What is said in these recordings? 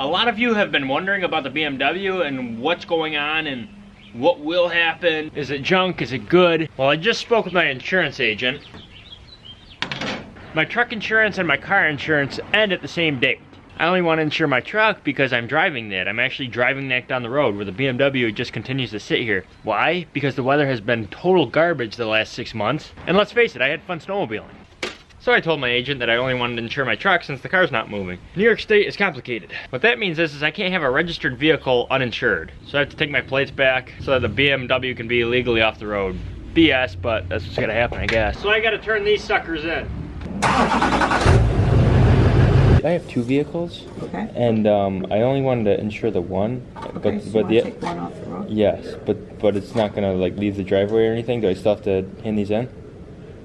A lot of you have been wondering about the BMW and what's going on and what will happen. Is it junk? Is it good? Well, I just spoke with my insurance agent. My truck insurance and my car insurance end at the same date. I only want to insure my truck because I'm driving that. I'm actually driving that down the road where the BMW just continues to sit here. Why? Because the weather has been total garbage the last six months. And let's face it, I had fun snowmobiling. So I told my agent that I only wanted to insure my truck since the car's not moving. New York State is complicated. What that means is, is I can't have a registered vehicle uninsured. So I have to take my plates back so that the BMW can be legally off the road. BS, but that's what's gonna happen, I guess. So I gotta turn these suckers in. I have two vehicles, Okay. and um, I only wanted to insure the one, but Okay, so but the take one off the road? yes, but but it's not gonna like leave the driveway or anything. Do I still have to hand these in?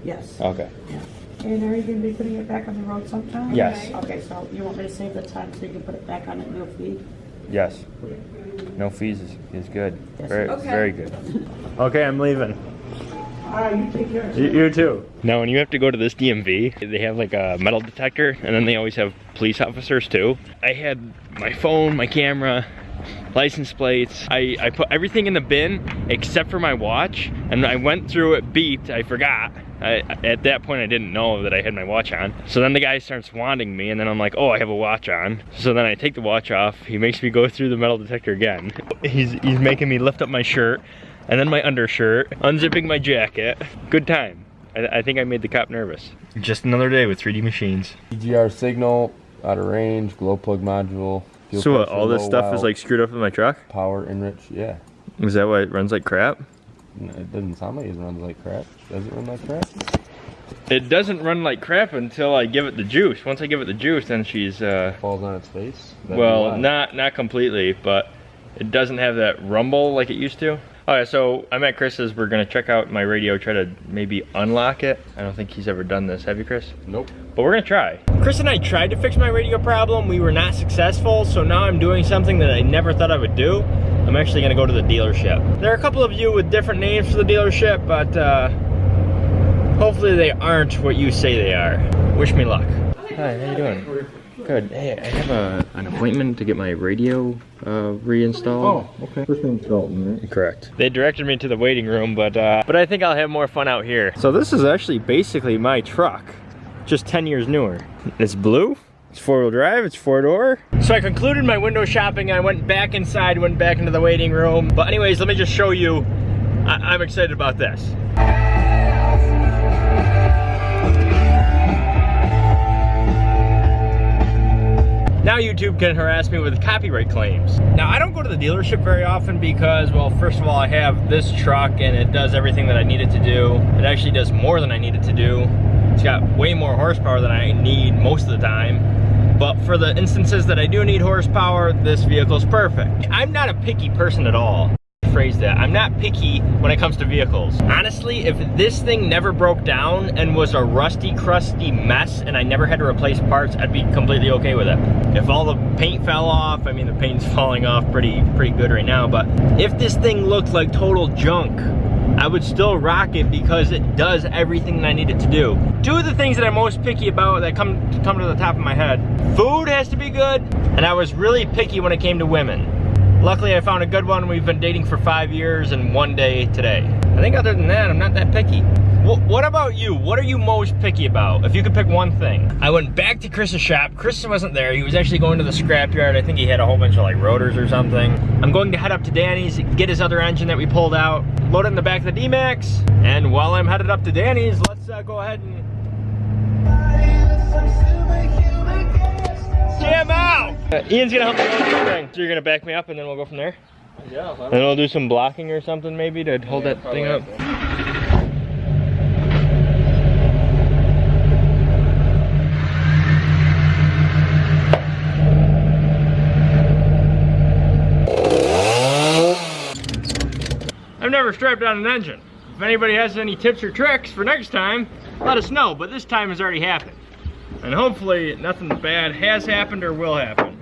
Yes. Okay. Yeah. And are you gonna be putting it back on the road sometime? Yes. Okay, so you want me to save the time so you can put it back on at no fee? Yes. No fees is, is good. Yes. Very Okay. very good. Okay, I'm leaving. All right, you take care. You, you too. Now, when you have to go to this DMV, they have like a metal detector, and then they always have police officers too. I had my phone, my camera, license plates. I, I put everything in the bin except for my watch, and I went through it, beeped, I forgot. I, at that point, I didn't know that I had my watch on. So then the guy starts wanting me, and then I'm like, oh, I have a watch on. So then I take the watch off. He makes me go through the metal detector again. He's, he's making me lift up my shirt, and then my undershirt, unzipping my jacket. Good time. I, I think I made the cop nervous. Just another day with 3D machines. EGR signal, out of range, glow plug module. So what, all this low stuff is like screwed up in my truck? power enrich. Yeah, Is that why it runs like crap? No, it doesn't sound like it runs like crap. Does it run like crap? It doesn't run like crap until I give it the juice. Once I give it the juice, then she's uh, Falls on its face. That'd well, not not completely, but it doesn't have that rumble like it used to. All right, so I'm at Chris's. We're gonna check out my radio, try to maybe unlock it. I don't think he's ever done this. Have you, Chris? Nope. But we're gonna try. Chris and I tried to fix my radio problem. We were not successful, so now I'm doing something that I never thought I would do. I'm actually gonna go to the dealership. There are a couple of you with different names for the dealership, but uh, hopefully they aren't what you say they are. Wish me luck. Hi, how you doing? Good. Hey, I have a, an appointment to get my radio uh, reinstalled. Oh, okay. First name's Dalton, right? Correct. They directed me to the waiting room, but uh, but I think I'll have more fun out here. So this is actually basically my truck, just 10 years newer. It's blue. It's four-wheel drive. It's four-door. So I concluded my window shopping. I went back inside, went back into the waiting room. But anyways, let me just show you. I I'm excited about this. Now YouTube can harass me with copyright claims. Now I don't go to the dealership very often because, well, first of all, I have this truck and it does everything that I need it to do. It actually does more than I need it to do. It's got way more horsepower than I need most of the time. But for the instances that I do need horsepower, this vehicle is perfect. I'm not a picky person at all phrase that. I'm not picky when it comes to vehicles. Honestly, if this thing never broke down and was a rusty, crusty mess and I never had to replace parts, I'd be completely okay with it. If all the paint fell off, I mean, the paint's falling off pretty, pretty good right now, but if this thing looked like total junk, I would still rock it because it does everything that I need it to do. Two of the things that I'm most picky about that come, come to the top of my head, food has to be good, and I was really picky when it came to women. Luckily, I found a good one. We've been dating for five years and one day today. I think other than that, I'm not that picky. Wh- what about you? What are you most picky about? If you could pick one thing. I went back to Chris's shop. Chris wasn't there. He was actually going to the scrapyard. I think he had a whole bunch of like rotors or something. I'm going to head up to Danny's, get his other engine that we pulled out, load it in the back of the D-Max. And while I'm headed up to Danny's, let's uh, go ahead and jam out. Uh, Ian's gonna help me with this thing. So you're gonna back me up and then we'll go from there? Yeah. And we'll do some blocking or something maybe to hold that thing up. Never strapped on an engine. If anybody has any tips or tricks for next time, let us know, but this time has already happened. And hopefully nothing bad has happened or will happen.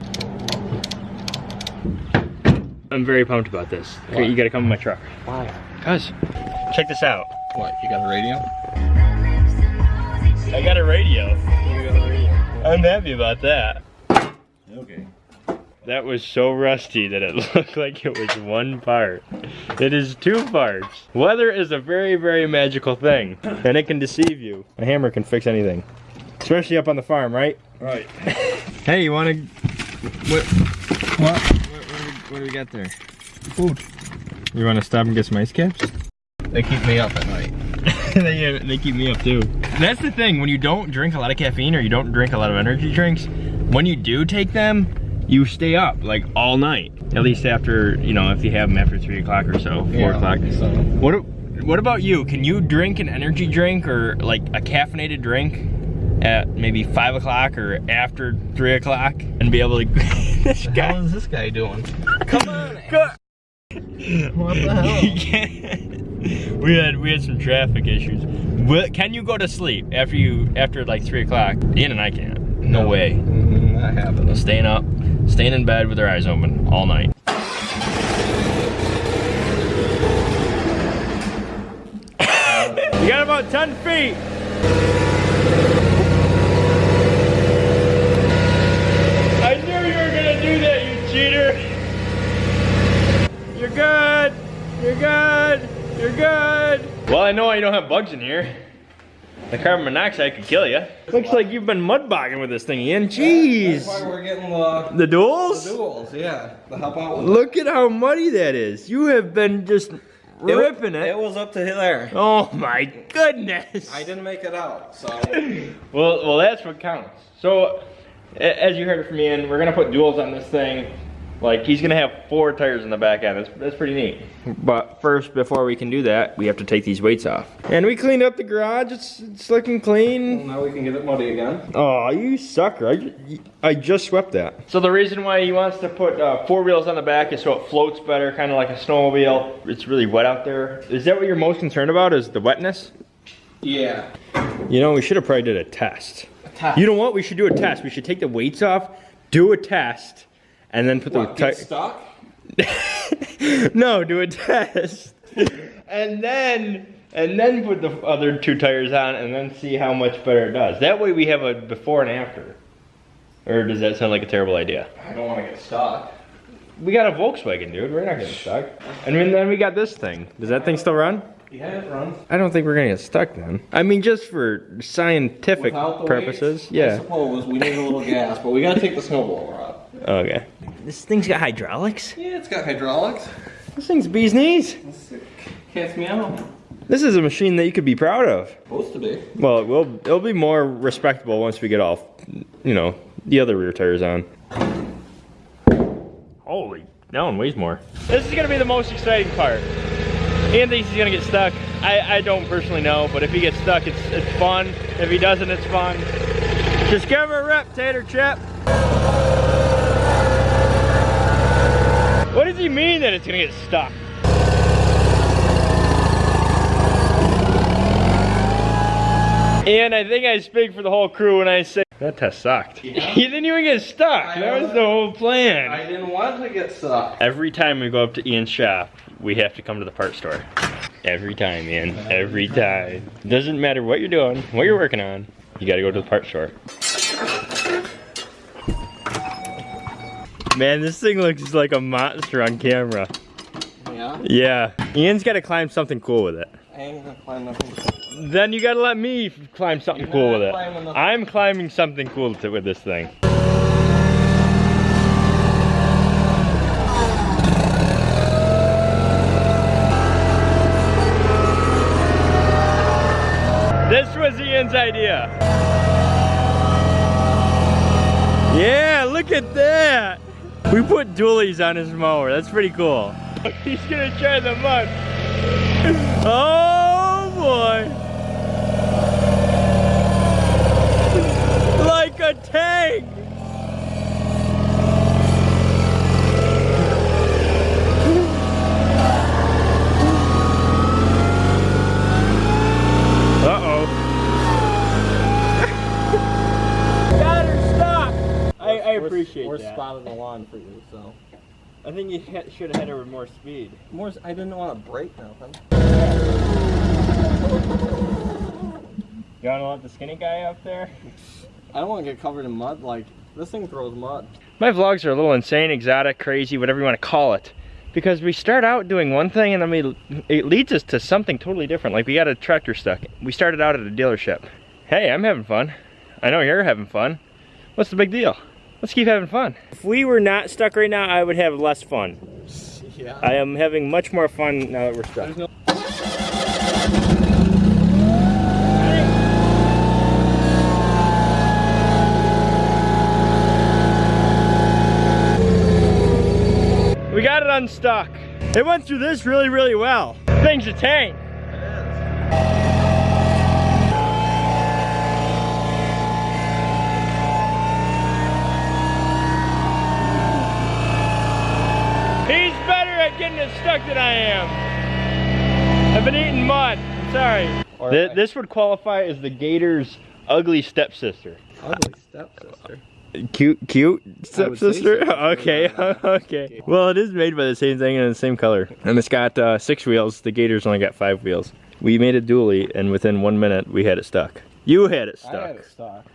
I'm very pumped about this. Okay, you gotta come in my truck. Why? Cuz, check this out. What? You got a radio? I got a radio. I'm happy about that. Okay. That was so rusty that it looked like it was one part. It is two parts. Weather is a very, very magical thing, and it can deceive you. A hammer can fix anything, especially up on the farm, right? Right. Hey, you want to? What? What? What, what, do we, what do we got there? Food. You want to stop and get some ice caps? They keep me up at night. they, they keep me up too. That's the thing, when you don't drink a lot of caffeine or you don't drink a lot of energy drinks, when you do take them, you stay up like all night. At least after, you know, if you have them after three o'clock or so, four Yeah, o'clock. so- What, what about you? Can you drink an energy drink or like a caffeinated drink at maybe five o'clock or after three o'clock and be able to, this How guy. is this guy doing? Come on. Go- What the hell? we had we had some traffic issues. Will, can you go to sleep after you after like three o'clock? Ian and I can't. No, way. Mm, Not happening. Staying up, staying in bed with our eyes open all night. you got about 10 feet. I knew you were gonna do that, you cheater. You're good. You're good. You're good. Well, I know I don't have bugs in here. The carbon monoxide could kill you. Looks like you've been mud bogging with this thing, Ian. Jeez. That's why we're getting the, The duals? the duals, yeah. To help out with Look at how muddy that is. You have been just ripping it. It was up to there. Oh my goodness. I didn't make it out, so. Well, well, that's what counts. So, as you heard from Ian, we're gonna put duals on this thing. Like he's gonna have four tires in the back end. That's, that's pretty neat. But first, before we can do that, we have to take these weights off. And we cleaned up the garage. It's it's looking clean. Now we can get it muddy again. Oh, you sucker! I, I just swept that. So the reason why he wants to put uh, four wheels on the back is so it floats better, kind of like a snowmobile. It's really wet out there. Is that what you're most concerned about? Is the wetness? Yeah. You know, we should have probably did a test. test. You know what? We should do a test. We should take the weights off, do a test, and then put What, the ti- no, do a test, and then and then put the other two tires on, and then see how much better it does. That way, we have a before and after. Or does that sound like a terrible idea? I don't want to get stuck. We got a Volkswagen, dude. We're not getting stuck. And then then we got this thing. Does that thing still run? Yeah, it runs. I don't think we're gonna get stuck then. I mean, just for scientific purposes. weights, I yeah. suppose we need a little gas, but we gotta take the snowblower up. Okay. This thing's got hydraulics. Yeah, it's got hydraulics. This thing's bee's knees. Cat's meow. This is a machine that you could be proud of. Supposed to be. Well, it will. It'll be more respectable once we get off, you know, the other rear tires on. Holy, that one weighs more. This is gonna be the most exciting part. Ian thinks he's gonna get stuck. I, I don't personally know, but if he gets stuck, it's it's fun. If he doesn't, it's fun. Just give him a rep, Tater Chip. Does he mean that it's gonna get stuck? And I think I speak for the whole crew when I say that test sucked. Yeah. you didn't even get stuck. I that was the whole plan. I didn't want to get stuck. Every time we go up to Ian's shop, we have to come to the part store. Every time, Ian. Every time. Doesn't matter what you're doing, what you're working on, you gotta go to the part store. Man, this thing looks like a monster on camera. Yeah? Yeah. Ian's gotta climb something cool with it. I ain't gonna climb nothing. Then you gotta let me climb something You're cool with it. I'm climbing something cool to, with this thing. This was Ian's idea. Yeah, look at that. We put dualies on his mower. That's pretty cool. He's gonna try the mud. Oh boy. Like a tank. Uh-oh. Got her stuck. I, I appreciate We're that. spotting the lawn for you, so. I think you should have hit her with more speed. More, I didn't want to break nothing. You wanna let the skinny guy up there? I don't want to get covered in mud like This thing throws mud. My vlogs are a little insane, exotic, crazy, whatever you want to call it. Because we start out doing one thing and then we it leads us to something totally different. Like we got a tractor stuck. We started out at a dealership. Hey, I'm having fun. I know you're having fun. What's the big deal? Let's keep having fun. If we were not stuck right now, I would have less fun. Yeah. I am having much more fun now that we're stuck. There's no We got it unstuck. It went through this really, really well. Thing's a tank. Better at stuck that I am. I've been eating mud. I'm sorry. Or Th- this would qualify as the gator's ugly stepsister. ugly stepsister. Cute, cute I would say stepsister. so. okay, okay. Well, it is made by the same thing and the same color, and it's got uh, six wheels. The Gator's only got five wheels. We made a dually, and within one minute, we had it stuck. You had it I had it stuck.